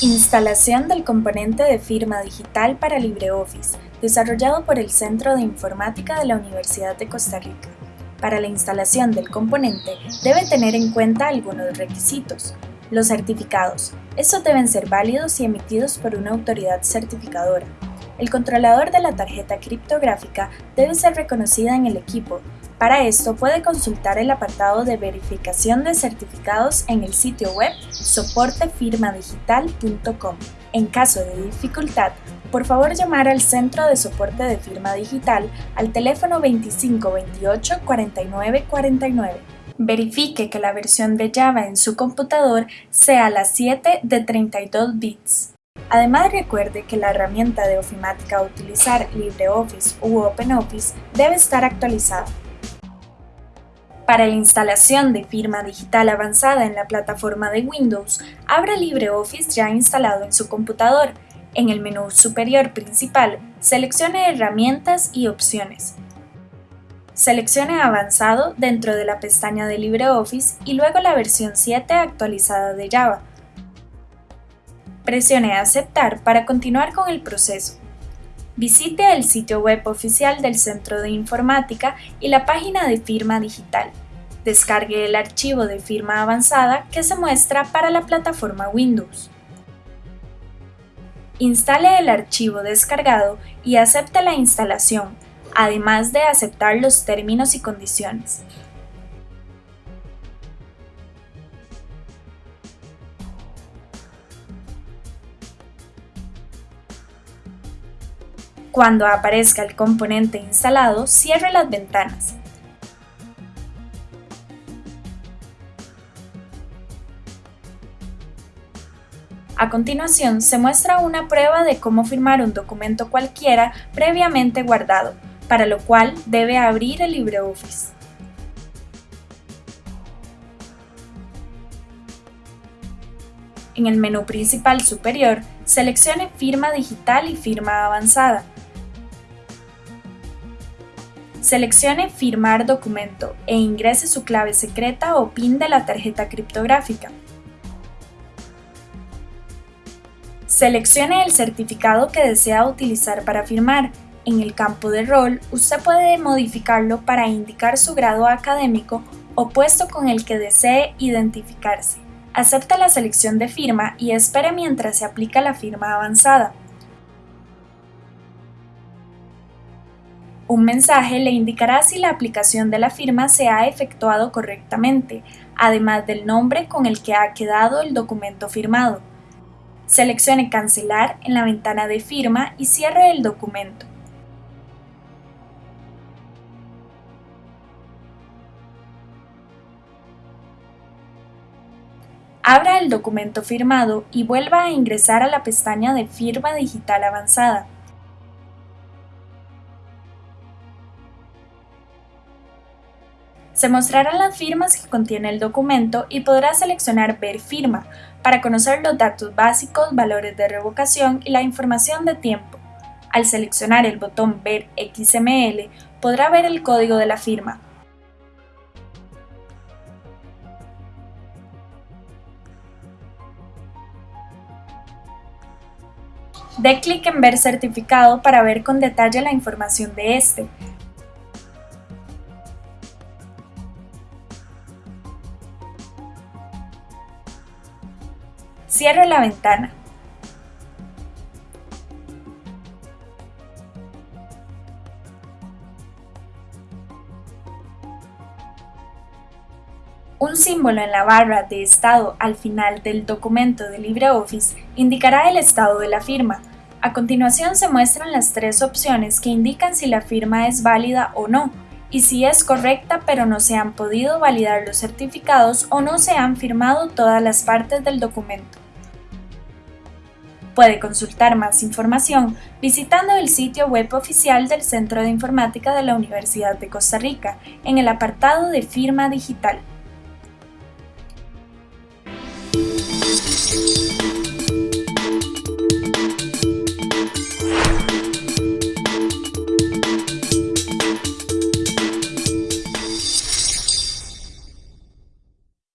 Instalación del componente de firma digital para LibreOffice, desarrollado por el Centro de Informática de la Universidad de Costa Rica. Para la instalación del componente, debe tener en cuenta algunos requisitos. Los certificados. Estos deben ser válidos y emitidos por una autoridad certificadora. El controlador de la tarjeta criptográfica debe ser reconocida en el equipo, para esto puede consultar el apartado de verificación de certificados en el sitio web soportefirmadigital.com. En caso de dificultad, por favor llamar al Centro de Soporte de Firma Digital al teléfono 2528 49 49. Verifique que la versión de Java en su computador sea la 7 de 32 bits. Además recuerde que la herramienta de ofimática a utilizar LibreOffice u OpenOffice debe estar actualizada. Para la instalación de firma digital avanzada en la plataforma de Windows, abra LibreOffice ya instalado en su computador. En el menú superior principal, seleccione Herramientas y Opciones. Seleccione Avanzado dentro de la pestaña de LibreOffice y luego la versión 7 actualizada de Java. Presione Aceptar para continuar con el proceso. Visite el sitio web oficial del Centro de Informática y la página de firma digital. Descargue el archivo de firma avanzada que se muestra para la plataforma Windows. Instale el archivo descargado y acepte la instalación, además de aceptar los términos y condiciones. Cuando aparezca el componente instalado, cierre las ventanas. A continuación, se muestra una prueba de cómo firmar un documento cualquiera previamente guardado, para lo cual debe abrir el LibreOffice. En el menú principal superior, seleccione Firma digital y Firma avanzada. Seleccione Firmar documento e ingrese su clave secreta o PIN de la tarjeta criptográfica. Seleccione el certificado que desea utilizar para firmar. En el campo de rol, usted puede modificarlo para indicar su grado académico o puesto con el que desee identificarse. Acepta la selección de firma y espere mientras se aplica la firma avanzada. Un mensaje le indicará si la aplicación de la firma se ha efectuado correctamente, además del nombre con el que ha quedado el documento firmado. Seleccione Cancelar en la ventana de firma y cierre el documento. Abra el documento firmado y vuelva a ingresar a la pestaña de Firma Digital Avanzada. Se mostrarán las firmas que contiene el documento y podrá seleccionar Ver firma para conocer los datos básicos, valores de revocación y la información de tiempo. Al seleccionar el botón Ver XML, podrá ver el código de la firma. Dé clic en Ver certificado para ver con detalle la información de este. Cierre la ventana. Un símbolo en la barra de estado al final del documento de LibreOffice indicará el estado de la firma. A continuación se muestran las tres opciones que indican si la firma es válida o no, y si es correcta pero no se han podido validar los certificados o no se han firmado todas las partes del documento. Puede consultar más información visitando el sitio web oficial del Centro de Informática de la Universidad de Costa Rica en el apartado de Firma Digital.